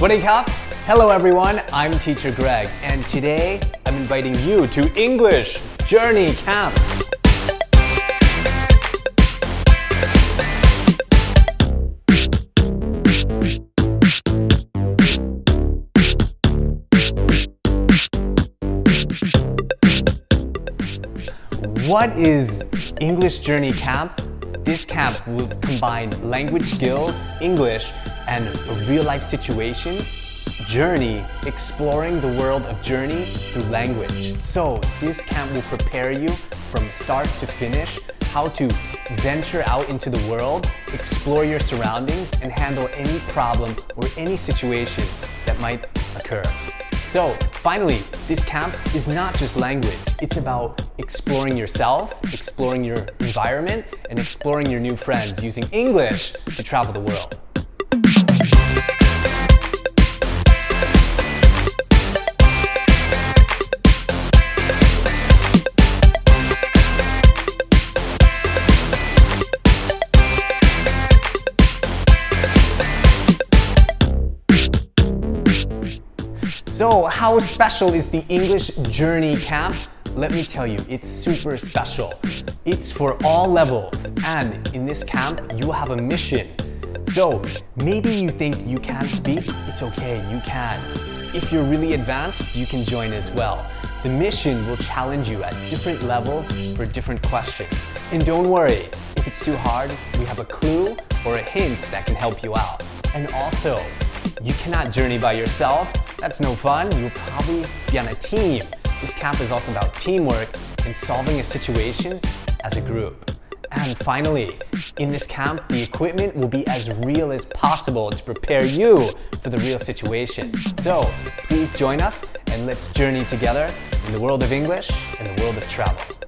Swadee Hello everyone, I'm Teacher Greg, and today I'm inviting you to English Journey Camp. What is English Journey Camp? This camp will combine language skills, English, and a real-life situation, journey, exploring the world of journey through language. So this camp will prepare you from start to finish how to venture out into the world, explore your surroundings, and handle any problem or any situation that might occur. So finally, this camp is not just language. It's about exploring yourself, exploring your environment, and exploring your new friends using English to travel the world. So how special is the English Journey Camp? Let me tell you, it's super special. It's for all levels and in this camp, you have a mission. So maybe you think you can't speak, it's okay, you can. If you're really advanced, you can join as well. The mission will challenge you at different levels for different questions. And don't worry, if it's too hard, we have a clue or a hint that can help you out. And also, you cannot journey by yourself. That's no fun. You'll probably be on a team. This camp is also about teamwork and solving a situation as a group. And finally, in this camp, the equipment will be as real as possible to prepare you for the real situation. So please join us and let's journey together in the world of English and the world of travel.